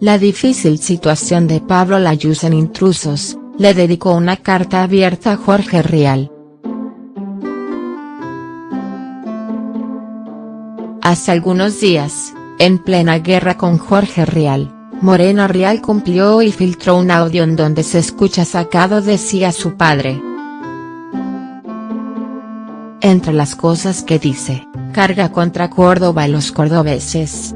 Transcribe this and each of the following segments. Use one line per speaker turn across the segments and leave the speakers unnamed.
la difícil situación de Pablo Layuz en Intrusos, le dedicó una carta abierta a Jorge Rial. Hace algunos días, en plena guerra con Jorge Rial, Morena Rial cumplió y filtró un audio en donde se escucha sacado de sí a su padre. Entre las cosas que dice, carga contra Córdoba y los cordobeses.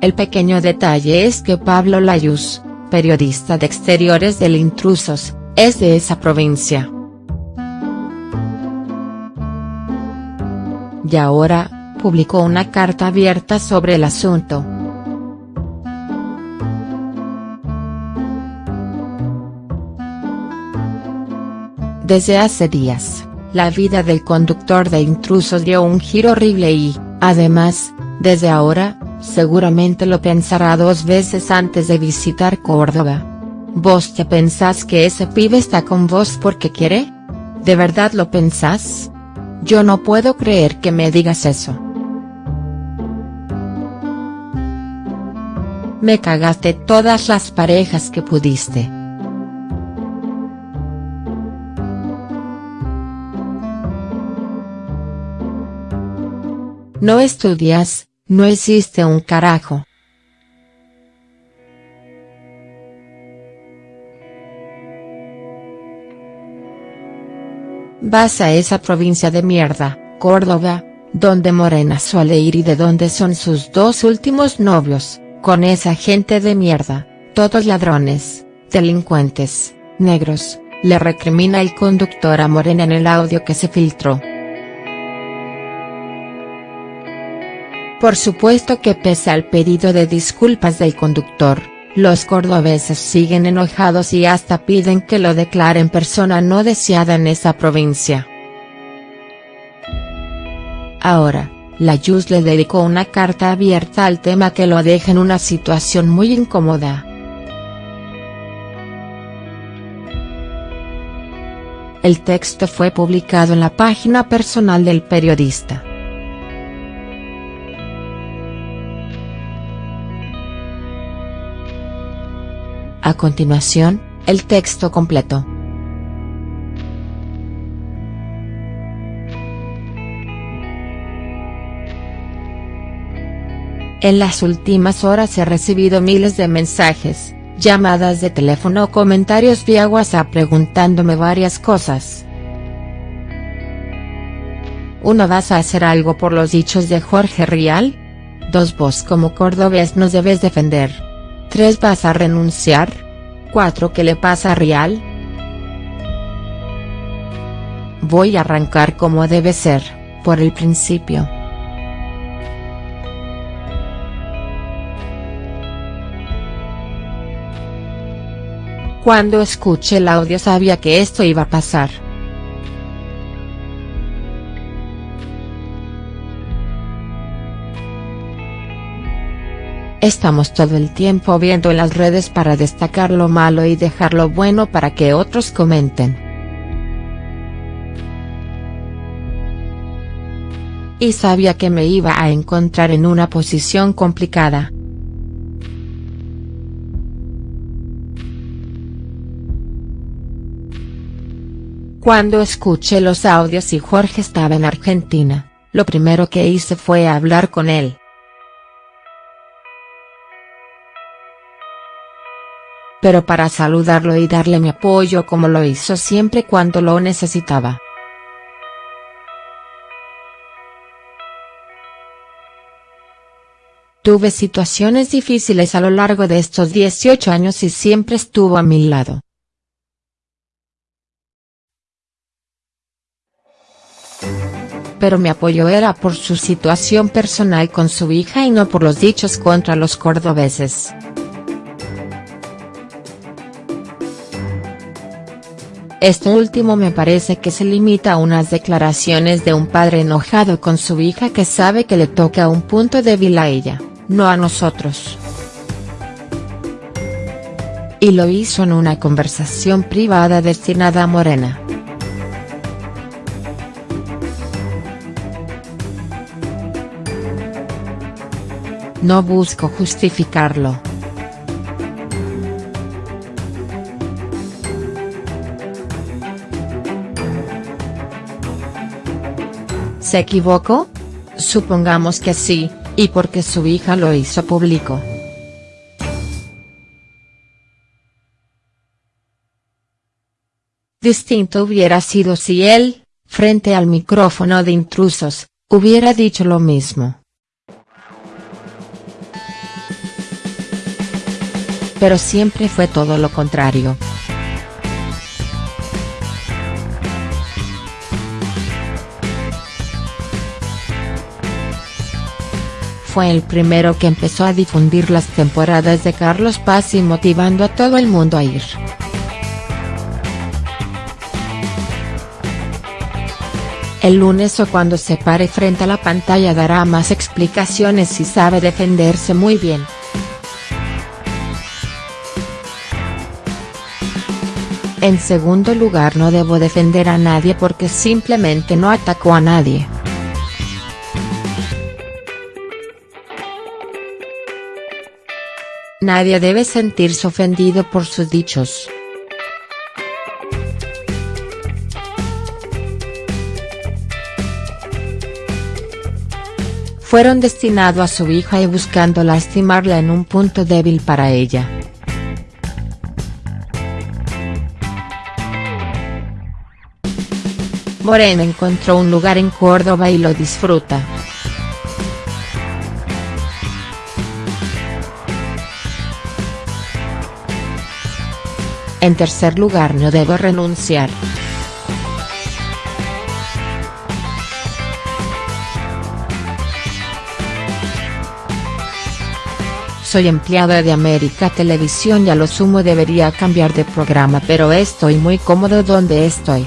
El pequeño detalle es que Pablo Layuz, periodista de exteriores del Intrusos, es de esa provincia. Y ahora, publicó una carta abierta sobre el asunto. Desde hace días, la vida del conductor de intrusos dio un giro horrible y, además, desde ahora, seguramente lo pensará dos veces antes de visitar Córdoba. ¿Vos te pensás que ese pibe está con vos porque quiere? ¿De verdad lo pensás? Yo no puedo creer que me digas eso. Me cagaste todas las parejas que pudiste. No estudias, no existe un carajo. Vas a esa provincia de mierda, Córdoba, donde Morena suele ir y de donde son sus dos últimos novios, con esa gente de mierda, todos ladrones, delincuentes, negros, le recrimina el conductor a Morena en el audio que se filtró. Por supuesto que pese al pedido de disculpas del conductor, los cordobeses siguen enojados y hasta piden que lo declaren persona no deseada en esa provincia. Ahora, la Yus le dedicó una carta abierta al tema que lo deja en una situación muy incómoda. El texto fue publicado en la página personal del periodista. A continuación, el texto completo. En las últimas horas he recibido miles de mensajes, llamadas de teléfono o comentarios vía WhatsApp preguntándome varias cosas. Uno ¿Vas a hacer algo por los dichos de Jorge Rial? Dos Vos como cordobés nos debes defender. 3. ¿Vas a renunciar? 4. ¿Qué le pasa a Rial? Voy a arrancar como debe ser, por el principio. Cuando escuché el audio sabía que esto iba a pasar. Estamos todo el tiempo viendo en las redes para destacar lo malo y dejar lo bueno para que otros comenten. Y sabía que me iba a encontrar en una posición complicada. Cuando escuché los audios y Jorge estaba en Argentina, lo primero que hice fue hablar con él. Pero para saludarlo y darle mi apoyo como lo hizo siempre cuando lo necesitaba. Tuve situaciones difíciles a lo largo de estos 18 años y siempre estuvo a mi lado. Pero mi apoyo era por su situación personal con su hija y no por los dichos contra los cordobeses. Esto último me parece que se limita a unas declaraciones de un padre enojado con su hija que sabe que le toca un punto débil a ella, no a nosotros. Y lo hizo en una conversación privada destinada a Morena. No busco justificarlo ¿Se equivocó? Supongamos que sí, y porque su hija lo hizo público. Distinto hubiera sido si él, frente al micrófono de intrusos, hubiera dicho lo mismo. Pero siempre fue todo lo contrario. Fue el primero que empezó a difundir las temporadas de Carlos Paz y motivando a todo el mundo a ir. El lunes o cuando se pare frente a la pantalla dará más explicaciones y sabe defenderse muy bien. En segundo lugar no debo defender a nadie porque simplemente no atacó a nadie. Nadie debe sentirse ofendido por sus dichos. Fueron destinados a su hija y buscando lastimarla en un punto débil para ella. Morena encontró un lugar en Córdoba y lo disfruta. En tercer lugar no debo renunciar. Soy empleada de América Televisión y a lo sumo debería cambiar de programa pero estoy muy cómodo donde estoy.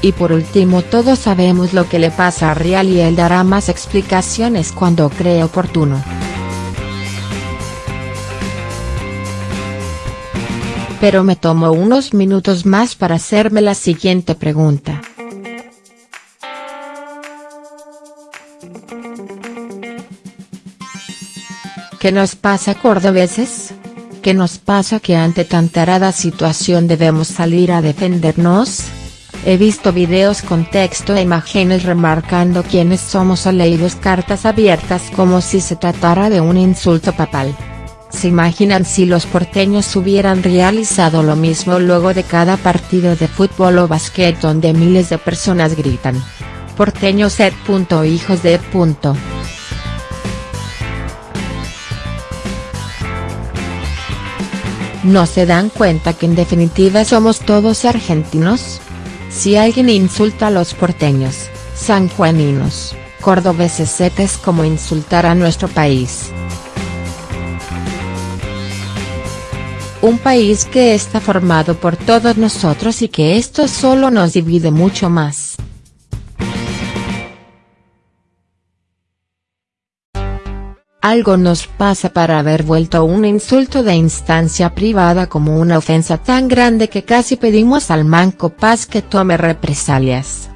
Y por último todos sabemos lo que le pasa a Real y él dará más explicaciones cuando cree oportuno. Pero me tomo unos minutos más para hacerme la siguiente pregunta. ¿Qué nos pasa cordobeses? ¿Qué nos pasa que ante tan tarada situación debemos salir a defendernos? He visto videos con texto e imágenes remarcando quiénes somos o leído cartas abiertas como si se tratara de un insulto papal. ¿Se imaginan si los porteños hubieran realizado lo mismo luego de cada partido de fútbol o básquet donde miles de personas gritan? Porteños et. hijos de. ¿No se dan cuenta que en definitiva somos todos argentinos? Si alguien insulta a los porteños, sanjuaninos, cordobeses es como insultar a nuestro país. Un país que está formado por todos nosotros y que esto solo nos divide mucho más. Algo nos pasa para haber vuelto un insulto de instancia privada como una ofensa tan grande que casi pedimos al Manco Paz que tome represalias.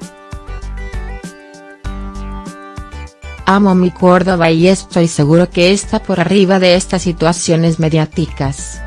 Amo mi Córdoba y estoy seguro que está por arriba de estas situaciones mediáticas.